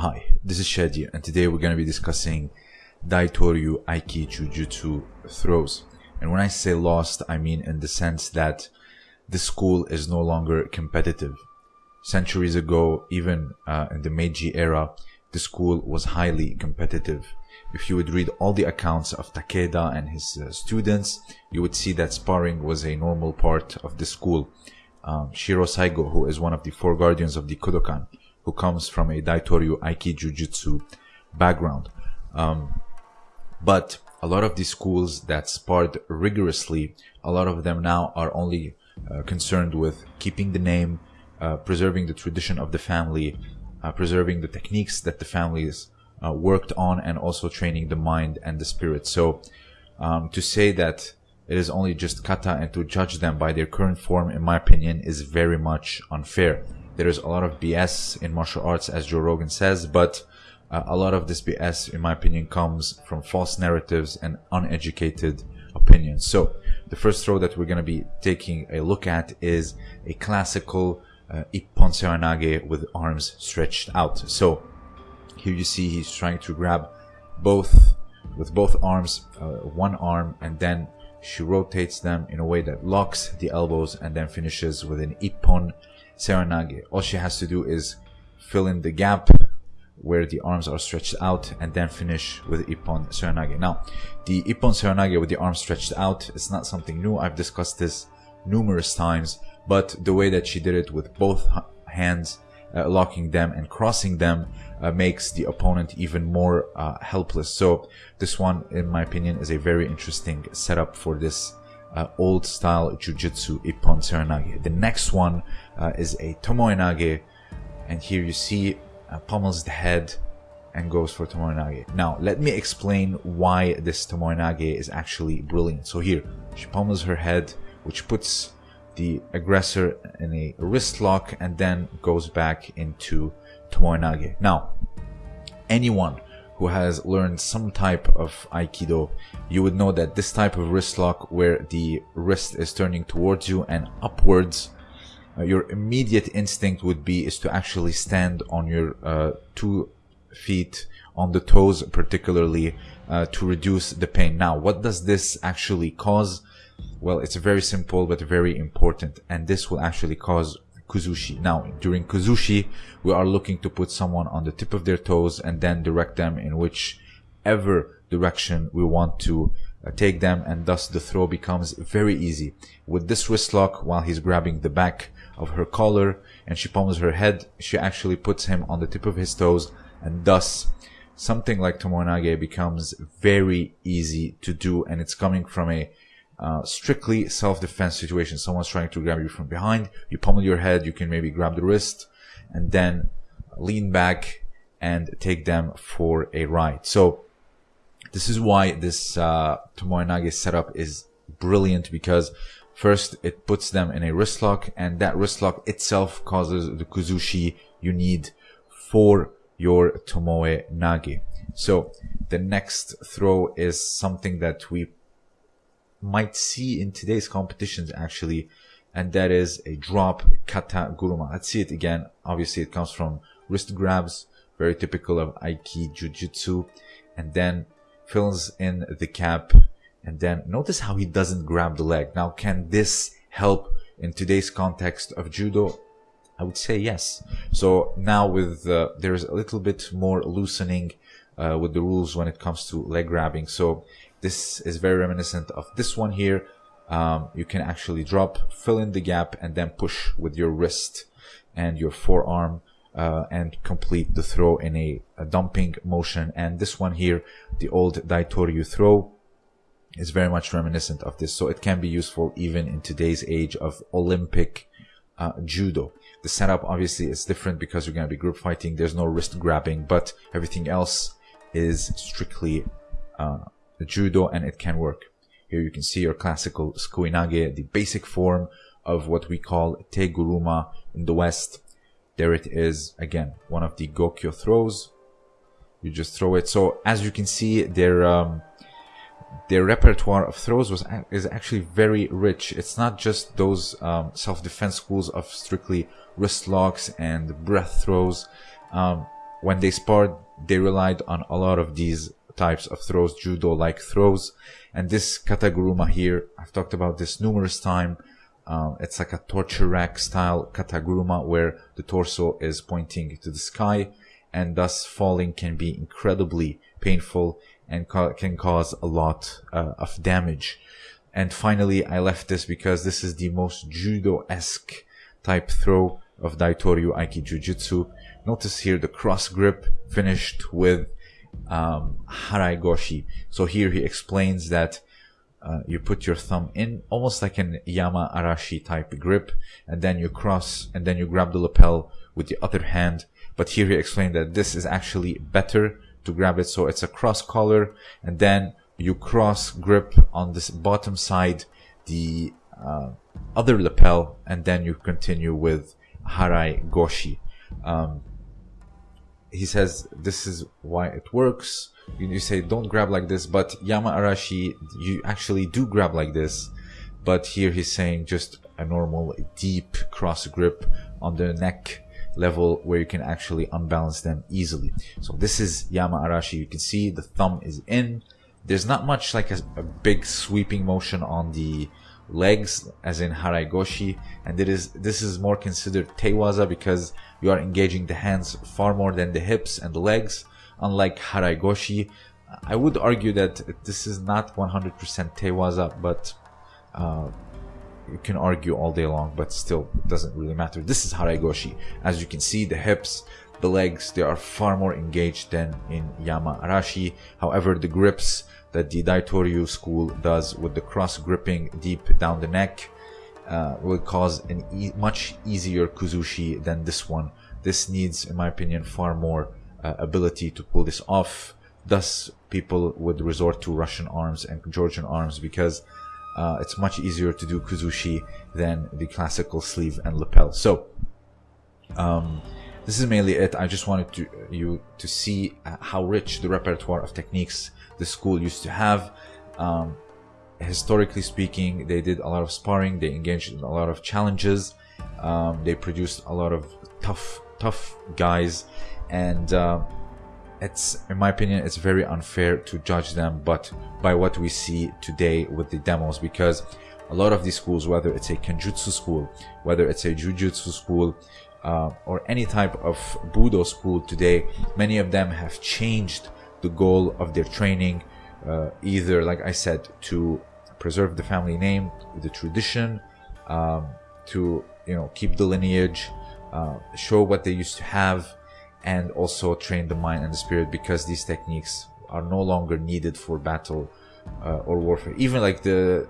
Hi, this is Shadi, and today we're going to be discussing Daitoryu Aiki Jujutsu throws. And when I say lost, I mean in the sense that the school is no longer competitive. Centuries ago, even uh, in the Meiji era, the school was highly competitive. If you would read all the accounts of Takeda and his uh, students, you would see that sparring was a normal part of the school. Um, Shiro Saigo, who is one of the four guardians of the Kodokan, who comes from a Daitoryu Aiki Jujutsu background. Um, but a lot of these schools that sparred rigorously, a lot of them now are only uh, concerned with keeping the name, uh, preserving the tradition of the family, uh, preserving the techniques that the families uh, worked on, and also training the mind and the spirit. So, um, to say that it is only just kata and to judge them by their current form, in my opinion, is very much unfair. There is a lot of BS in martial arts, as Joe Rogan says, but uh, a lot of this BS, in my opinion, comes from false narratives and uneducated opinions. So, the first throw that we're going to be taking a look at is a classical uh, Ippon Seoinage with arms stretched out. So, here you see he's trying to grab both with both arms, uh, one arm, and then she rotates them in a way that locks the elbows and then finishes with an Ippon Seoinage. All she has to do is fill in the gap where the arms are stretched out and then finish with Ippon Seoinage. Now, the Ippon Seoinage with the arms stretched out is not something new. I've discussed this numerous times, but the way that she did it with both hands, uh, locking them and crossing them, uh, makes the opponent even more uh, helpless. So this one, in my opinion, is a very interesting setup for this uh, old style jujutsu Ippon Seoinage. The next one uh, is a Tomoenage, and here you see pummels the head and goes for Tomoenage. Now, let me explain why this Tomoenage is actually brilliant. So here, she pummels her head, which puts the aggressor in a wrist lock and then goes back into Tomoenage. Now, anyone who has learned some type of Aikido, you would know that this type of wrist lock where the wrist is turning towards you and upwards uh, your immediate instinct would be is to actually stand on your uh, two feet on the toes particularly uh, to reduce the pain now what does this actually cause well it's very simple but very important and this will actually cause kuzushi. Now during kuzushi we are looking to put someone on the tip of their toes and then direct them in whichever direction we want to uh, take them and thus the throw becomes very easy. With this wrist lock while he's grabbing the back of her collar and she pummels her head, she actually puts him on the tip of his toes and thus something like Tomoenage becomes very easy to do and it's coming from a uh, strictly self-defense situation. Someone's trying to grab you from behind, you pummel your head, you can maybe grab the wrist and then lean back and take them for a ride. So this is why this uh, Tomoenage setup is brilliant because First, it puts them in a wrist lock, and that wrist lock itself causes the kuzushi you need for your tomoe nage. So the next throw is something that we might see in today's competitions actually, and that is a drop kata guruma. Let's see it again. Obviously, it comes from wrist grabs, very typical of Aiki Jujutsu, and then fills in the cap and then notice how he doesn't grab the leg. Now, can this help in today's context of judo? I would say yes. So now with, uh, there's a little bit more loosening uh, with the rules when it comes to leg grabbing. So this is very reminiscent of this one here. Um, you can actually drop, fill in the gap, and then push with your wrist and your forearm uh, and complete the throw in a, a, dumping motion. And this one here, the old Daitoryu throw, is very much reminiscent of this. So it can be useful even in today's age of Olympic uh, judo. The setup obviously is different because you're going to be group fighting. There's no wrist grabbing, but everything else is strictly uh, judo and it can work. Here you can see your classical Sukuinage, the basic form of what we call Teguruma in the West. There it is again, one of the Gokyo throws. You just throw it. So as you can see, they're um, their repertoire of throws was is actually very rich. It's not just those um, self-defense schools of strictly wrist locks and breath throws. Um, when they sparred, they relied on a lot of these types of throws, judo-like throws. And this kataguruma here, I've talked about this numerous times. Um, it's like a torture rack style kataguruma where the torso is pointing to the sky and thus falling can be incredibly painful and ca- can cause a lot uh, of damage. And finally, I left this because this is the most judo-esque type throw of Daitoryu Aiki Jujutsu. Notice here the cross grip finished with um, Harai Goshi. So here he explains that uh, you put your thumb in almost like an Yama Arashi type grip and then you cross and then you grab the lapel with the other hand. But here he explained that this is actually better to grab it. So it's a cross collar and then you cross grip on this bottom side, the uh, other lapel, and then you continue with Harai Goshi. Um, he says this is why it works. You, you say don't grab like this, but Yama Arashi, you actually do grab like this. But here he's saying just a normal deep cross grip on the neck level where you can actually unbalance them easily. So this is Yama Arashi. You can see the thumb is in. There's not much like a, a big sweeping motion on the legs as in Harai Goshi and it is this is more considered Teiwaza because you are engaging the hands far more than the hips and the legs. Unlike Harai Goshi I would argue that this is not 100% Teiwaza but uh, you can argue all day long but still it doesn't really matter. This is Harai Goshi as you can see the hips the legs they are far more engaged than in Yama Arashi however the grips that the Daitoryu school does with the cross gripping deep down the neck uh, will cause a much easier kuzushi than this one. This needs, in my opinion, far more uh, ability to pull this off. Thus, people would resort to Russian arms and Georgian arms because uh, it's much easier to do kuzushi than the classical sleeve and lapel. So, um, this is mainly it. I just wanted to you to see uh, how rich the repertoire of techniques the school used to have. Um, historically speaking, they did a lot of sparring. They engaged in a lot of challenges. Um, they produced a lot of tough, tough guys, and uh, it's, in my opinion, it's very unfair to judge them. But by what we see today with the demos, because a lot of these schools, whether it's a kenjutsu school, whether it's a jujutsu school, uh, or any type of budo school today, many of them have changed the goal of their training, uh, either, like I said, to preserve the family name, the tradition, um, to you know keep the lineage, uh, show what they used to have, and also train the mind and the spirit because these techniques are no longer needed for battle uh, or warfare. Even like the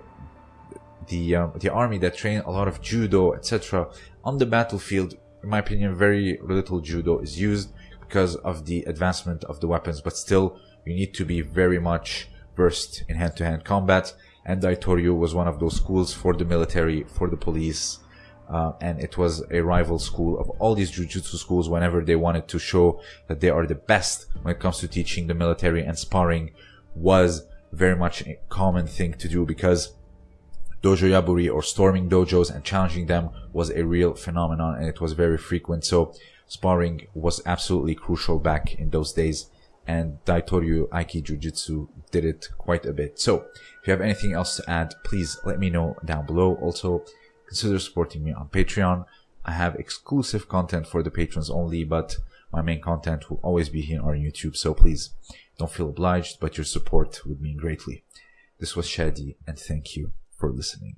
the um, the army that train a lot of judo, etc. On the battlefield, in my opinion, very little judo is used because of the advancement of the weapons, but still you need to be very much versed in hand-to-hand combat. And Daitoryu was one of those schools for the military, for the police, uh, and it was a rival school of all these jujutsu schools whenever they wanted to show that they are the best when it comes to teaching the military and sparring was very much a common thing to do because dojo yaburi or storming dojos and challenging them was a real phenomenon and it was very frequent. So sparring was absolutely crucial back in those days and Daitoryu Aiki Jujutsu did it quite a bit. So if you have anything else to add, please let me know down below. Also, consider supporting me on Patreon. I have exclusive content for the patrons only, but my main content will always be here on YouTube. So please don't feel obliged, but your support would mean greatly. This was Shadi and thank you for listening.